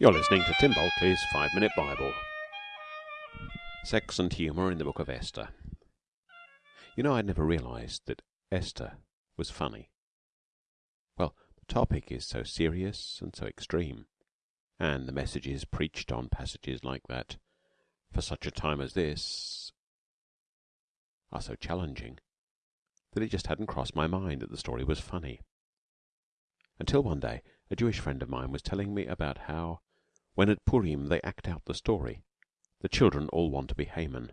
You're listening to Tim Bulkeley's Five Minute Bible. Sex and humour in the Book of Esther. You know, I'd never realised that Esther was funny. Well, the topic is so serious and so extreme, and the messages preached on passages like that for such a time as this are so challenging that it just hadn't crossed my mind that the story was funny. Until one day a Jewish friend of mine was telling me about how when at Purim they act out the story, the children all want to be Haman.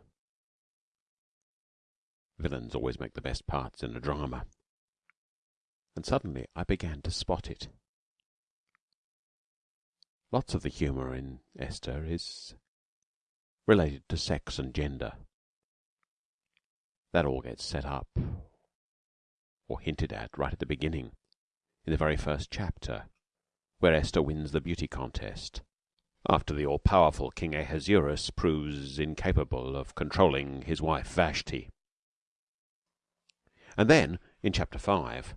Villains always make the best parts in a drama. And suddenly I began to spot it. Lots of the humour in Esther is related to sex and gender. That all gets set up or hinted at right at the beginning, in the very first chapter, where Esther wins the beauty contest after the all-powerful King Ahasuerus proves incapable of controlling his wife Vashti. And then, in chapter 5,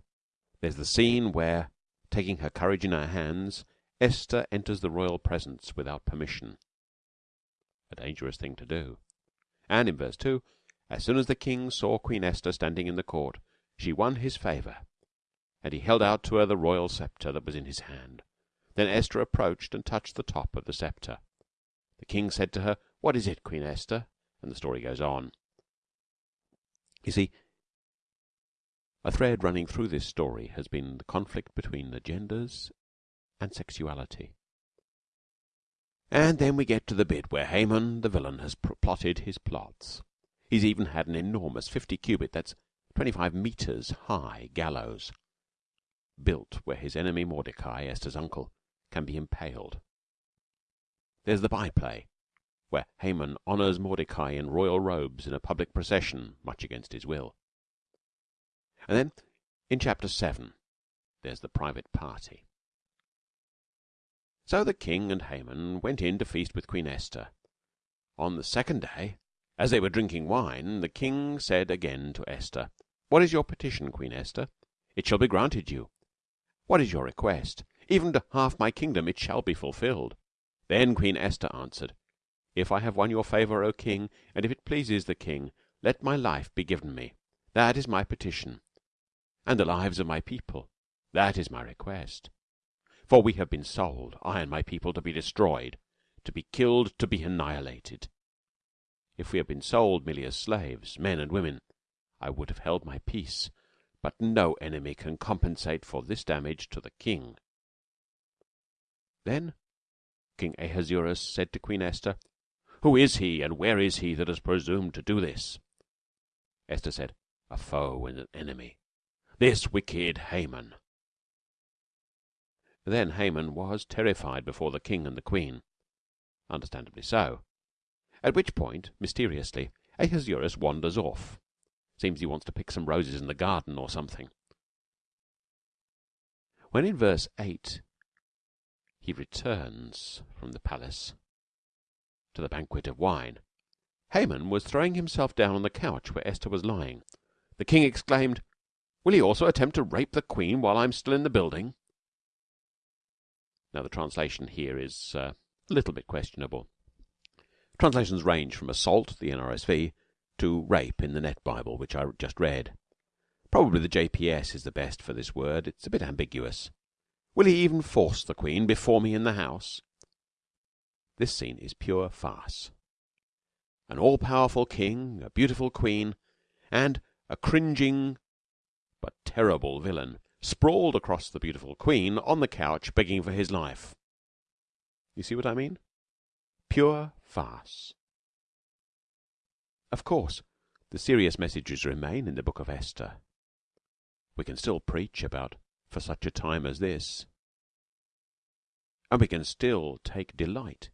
there's the scene where, taking her courage in her hands, Esther enters the royal presence without permission. A dangerous thing to do. And in verse 2, as soon as the king saw Queen Esther standing in the court, she won his favour, and he held out to her the royal sceptre that was in his hand. Then Esther approached and touched the top of the sceptre. The king said to her, What is it, Queen Esther? And the story goes on. You see, a thread running through this story has been the conflict between the genders and sexuality. And then we get to the bit where Haman, the villain, has plotted his plots. He's even had an enormous fifty cubit, that's twenty-five metres high, gallows built where his enemy Mordecai, Esther's uncle, can be impaled. There's the byplay, where Haman honours Mordecai in royal robes in a public procession, much against his will. And then, in chapter 7, there's the private party. So the king and Haman went in to feast with Queen Esther. On the second day, as they were drinking wine, the king said again to Esther, What is your petition, Queen Esther? It shall be granted you. What is your request? Even to half my kingdom it shall be fulfilled. Then Queen Esther answered, If I have won your favour, O king, and if it pleases the king, let my life be given me. That is my petition. And the lives of my people. That is my request. For we have been sold, I and my people, to be destroyed, to be killed, to be annihilated. If we had been sold merely as slaves, men and women, I would have held my peace. But no enemy can compensate for this damage to the king. Then King Ahasuerus said to Queen Esther, Who is he, and where is he that has presumed to do this? Esther said, A foe and an enemy, this wicked Haman. Then Haman was terrified before the king and the queen, understandably so. At which point, mysteriously, Ahasuerus wanders off. Seems he wants to pick some roses in the garden or something. When in verse 8 he returns from the palace to the banquet of wine. Haman was throwing himself down on the couch where Esther was lying. The king exclaimed, Will he also attempt to rape the queen while I'm still in the building? Now, the translation here is uh, a little bit questionable. Translations range from assault, the NRSV, to rape in the Net Bible, which I just read. Probably the JPS is the best for this word. It's a bit ambiguous. Will he even force the Queen before me in the house? This scene is pure farce. An all-powerful king, a beautiful queen, and a cringing but terrible villain sprawled across the beautiful queen on the couch begging for his life. You see what I mean? Pure farce. Of course, the serious messages remain in the book of Esther. We can still preach about for such a time as this. And we can still take delight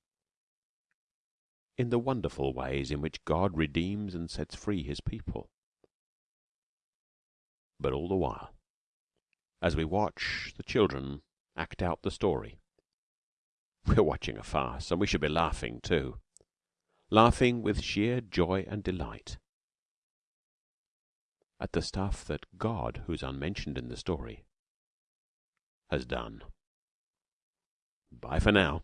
in the wonderful ways in which God redeems and sets free his people. But all the while, as we watch the children act out the story, we're watching a farce, and we should be laughing too, laughing with sheer joy and delight at the stuff that God, who's unmentioned in the story, has done. Bye for now.